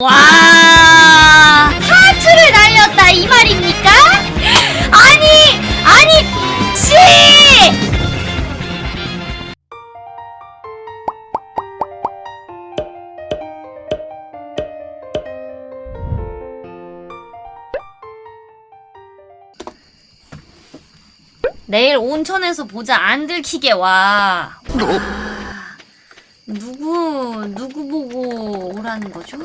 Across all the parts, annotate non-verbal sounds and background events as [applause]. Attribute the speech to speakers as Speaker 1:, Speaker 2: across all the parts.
Speaker 1: 와 하트를 날렸다 이 말입니까? 아니 아니 씨 내일 온천에서 보자 안 들키게 와. 와. 누구 누구 보고 오라는 거죠?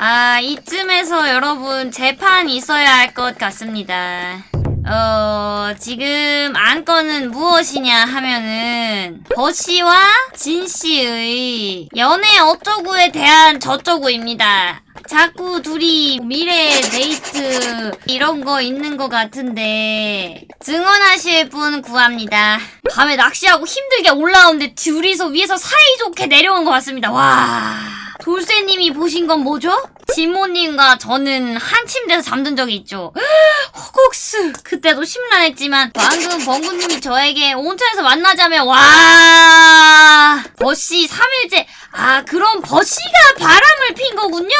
Speaker 1: 아 이쯤에서 여러분 재판 있어야 할 것 같습니다. 어 지금 안건은 무엇이냐 하면은 버씨와 진씨의 연애 어쩌구에 대한 저쩌구입니다. 자꾸 둘이 미래 데이트 이런 거 있는 것 같은데 증언하실 분 구합니다. 밤에 낚시하고 힘들게 올라오는데 둘이서 위에서 사이좋게 내려온 것 같습니다. 와 돌쇠님이 보신 건 뭐죠? 진모님과 저는 한 침대에서 잠든 적이 있죠. [gasps] 호국스 그때도 심란했지만 방금 번구님이 저에게 온천에서 만나자면 와 버씨 3일째 아 그럼 버씨가 바람을 핀 거군요.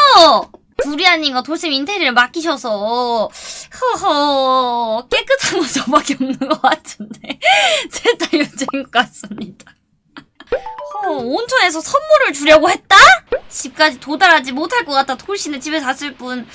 Speaker 1: 두리안님과 돌쌤 인테리어를 맡기셔서 허허 깨끗한 건 저밖에 없는 것 같은데 셋다 여자인 것 같습니다. 허, 온천에서 선물을 주려고 했다? 집까지 도달하지 못할 것 같아 돌씨는 집에 갔을 뿐.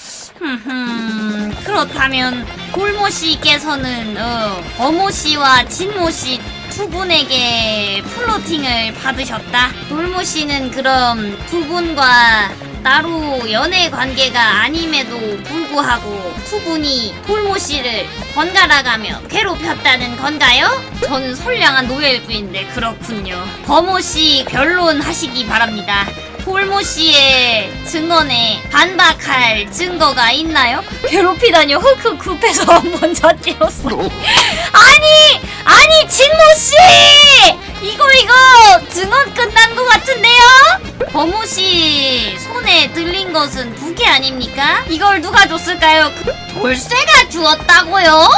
Speaker 1: 그렇다면 골모씨께서는 어, 어모씨와 진모씨 두 분에게 플로팅을 받으셨다. 돌모씨는 그럼 두 분과 따로 연애 관계가 아님에도 불구하고 두 분이 돌모씨를 번갈아가며 괴롭혔다는 건가요? 저는 선량한 노예일 뿐인데 그렇군요. 버모씨 변론하시기 바랍니다. 돌모 씨의 증언에 반박할 증거가 있나요? 괴롭히다뇨. 흑흑 급해서 [laughs] 한번 잣대었어 아니! 아니 진모 씨! 이거 이거! 증언 끝난 것 같은데요? 버모 씨 손에 들린 것은 부케 아닙니까? 이걸 누가 줬을까요? 그 돌쇠가 주었다고요?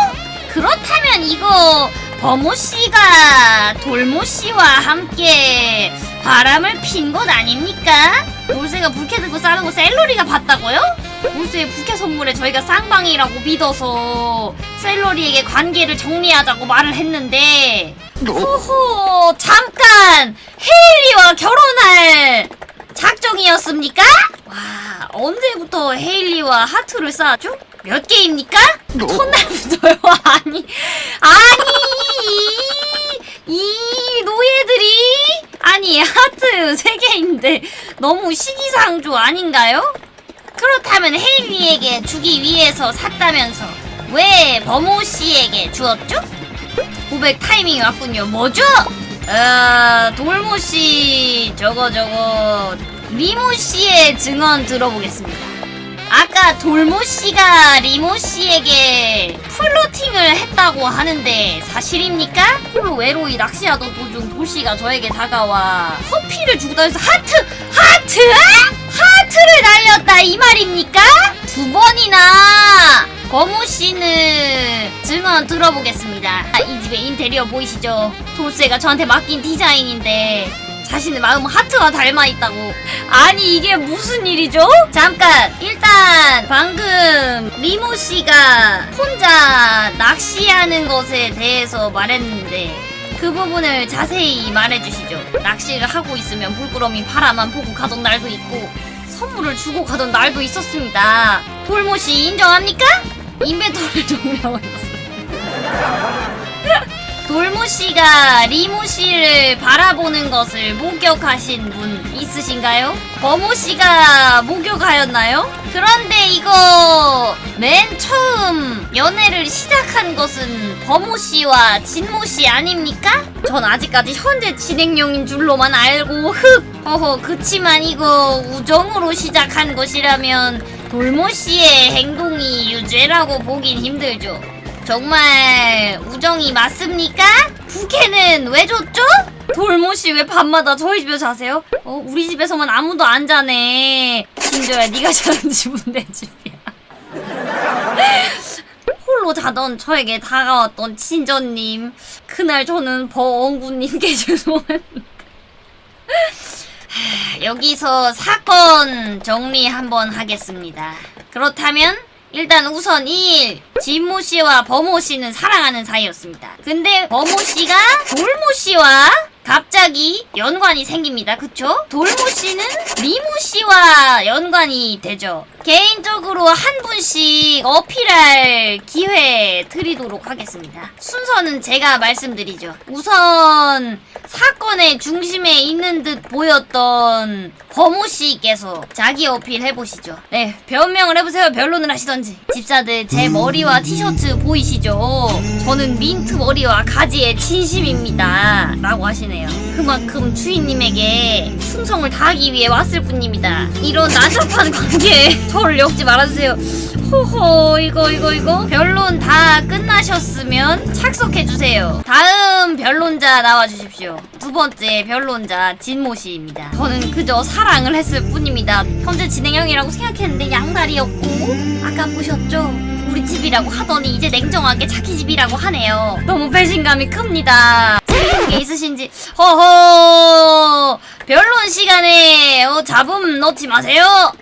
Speaker 1: 그렇다면 이거 버모 씨가 돌모 씨와 함께 바람을 핀 것 아닙니까? 돌쇠가 부케 들고 싸는 거 셀러리가 봤다고요? 돌쇠의 부케 선물에 저희가 쌍방이라고 믿어서 셀러리에게 관계를 정리하자고 말을 했는데 호호 잠깐 헤일리와 결혼할 작정이었습니까? 와 언제부터 헤일리와 하트를 쌓았죠? 몇 개입니까? 첫날부터요? [laughs] 아니 아니 이 노예들이 아니 하트 3개인데 너무 시기상조 아닌가요? 그렇다면 헤일리에게 주기 위해서 샀다면서 왜 버모 씨에게 주었죠? 고백 타이밍이 왔군요. 뭐죠? 어, 돌모 씨 저거 저거 리모 씨의 증언 들어보겠습니다. 아까 돌모 씨가 리모 씨에게 flirting을 했다고 하는데 사실입니까? 홀로 외로이 낚시하던 도중 돌 씨가 저에게 다가와 커피를 주고 다녀서 하트! 하트! 하트를 날렸다 이 말입니까? 두 번이나 거무 씨는 증언 들어보겠습니다. 아, 이 집의 인테리어 보이시죠? 돌쇠가 저한테 맡긴 디자인인데 자신의 마음은 하트와 닮아 있다고. 아니 이게 무슨 일이죠? 잠깐 일단 방금 리모 씨가 혼자 낚시하는 것에 대해서 말했는데 그 부분을 자세히 말해주시죠. 낚시를 하고 있으면 물끄러미 바라만 보고 가던 날도 있고 선물을 주고 가던 날도 있었습니다. 돌모 씨 인정합니까? 인벤토리를 종료했어요. 돌모 씨가 리모 씨를 바라보는 것을 목격하신 분 있으신가요? 버모 씨가 목격하였나요? 그런데 이거 맨 처음 연애를 시작한 것은 버모 씨와 진모 씨 아닙니까? 전 아직까지 현재 진행형인 줄로만 알고 흑 허허 그치만 이거 우정으로 시작한 것이라면 돌모 씨의 행동이 유죄라고 보긴 힘들죠. 정말 우정이 맞습니까? 부캐는 왜 줬죠? 돌모씨 왜 밤마다 저희 집에서 자세요? 어 우리 집에서만 아무도 안 자네 진저야 네가 자는 집은 내 집이야 [laughs] 홀로 자던 저에게 다가왔던 친저님 그날 저는 버엉구님께 [laughs] 하, 여기서 사건 정리 한번 하겠습니다. 그렇다면 일단 우선 1. 진모 씨와 버모 씨는 사랑하는 사이였습니다. 근데 버모 씨가 돌모 씨와 갑자기 연관이 생깁니다. 그쵸? 돌모 씨는 리모 씨와 연관이 되죠. 개인적으로 한 분씩 어필할 기회 드리도록 하겠습니다. 순서는 제가 말씀드리죠. 우선 사건의 중심에 있는 듯 보였던 버모 씨께서 자기 어필 해보시죠. 네, 변명을 해보세요. 변론을 하시던지. 집사들 제 머리와 티셔츠 보이시죠? 저는 민트 머리와 가지의 진심입니다. 라고 하시네요. 그만큼 주인님에게 충성을 다하기 위해 왔을 뿐입니다. 이런 난잡한 관계 에 저를 엮지 말아주세요. 호호 이거 이거 이거 변론 다 끝나셨으면 착석해주세요. 다음 변론자 나와주십시오. 두 번째 변론자 진모 씨입니다. 저는 그저 사랑을 했을 뿐입니다. 현재 진행형이라고 생각했는데 양다리였고 아까 보셨죠? 우리 집이라고 하더니 이제 냉정하게 자기 집이라고 하네요. 너무 배신감이 큽니다. 재밌는 게 있으신지 허허 변론 시간에 어, 잡음 넣지 마세요.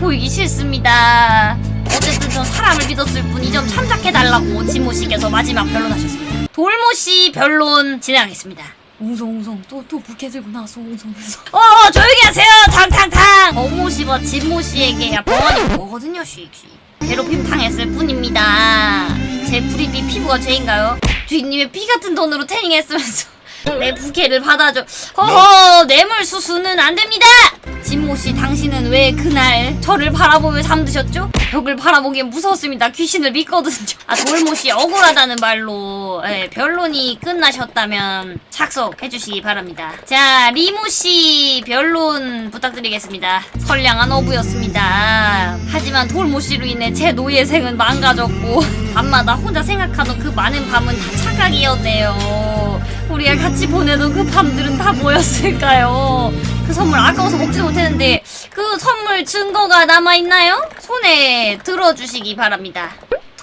Speaker 1: 보이기 싫습니다. 어쨌든 전 사람을 믿었을 뿐 이 점 참작해달라고 진모 씨께서 마지막 변론하셨습니다. 돌모 씨 변론 진행하겠습니다. 웅성웅성 또또 부캐 들고 나서 웅성웅성 어 어, 조용히 하세요 탕탕탕 어모 씨와 진모 씨에게 병원이 뭐거든요 쉬쉬 괴롭힘 당했을 뿐입니다 제 불입이 피부가 죄인가요? 주인님의 피 같은 돈으로 태닝했으면서 내 부캐를 받아줘? 허허 뇌물 수수는 안 됩니다! 진모 씨 당신은 왜 그날 저를 바라보며 잠드셨죠? 벽을 바라보기엔 무서웠습니다. 귀신을 믿거든요. 아 돌모 씨 억울하다는 말로 예, 변론이 끝나셨다면 착석해 주시기 바랍니다. 자 리모 씨 변론 부탁드리겠습니다. 선량한 어부였습니다 하지만 돌모 씨로 인해 제 노예 생은 망가졌고 [laughs] 밤마다 혼자 생각하던 그 많은 밤은 다 착각이었네요 우리가 같이 보내던 그 밤들은 다 뭐였을까요? 그 선물 아까워서 먹지 못했는데 그 선물 증거가 남아있나요? 손에 들어주시기 바랍니다.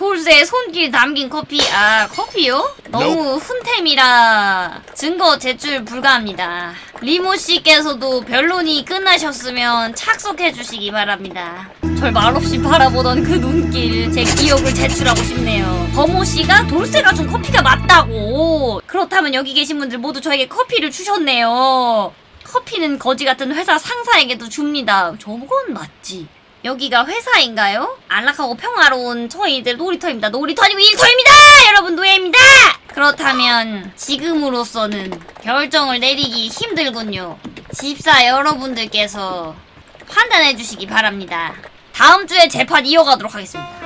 Speaker 1: 돌쇠 손길 담긴 커피 아 커피요? 너무 훈템이라 증거 제출 불가합니다. 리모 씨께서도 변론이 끝나셨으면 착석해 주시기 바랍니다. 절 말없이 바라보던 그 눈길 제 기억을 제출하고 싶네요. 버모 씨가 돌쇠가 준 커피가 맞다고. 그렇다면 여기 계신 분들 모두 저에게 커피를 주셨네요. 커피는 거지 같은 회사 상사에게도 줍니다. 저건 맞지. 여기가 회사인가요? 안락하고 평화로운 저희들 놀이터입니다. 놀이터 아니고 일터입니다! 여러분 노예입니다! 그렇다면 지금으로서는 결정을 내리기 힘들군요. 집사 여러분들께서 판단해 주시기 바랍니다. 다음 주에 재판 이어가도록 하겠습니다.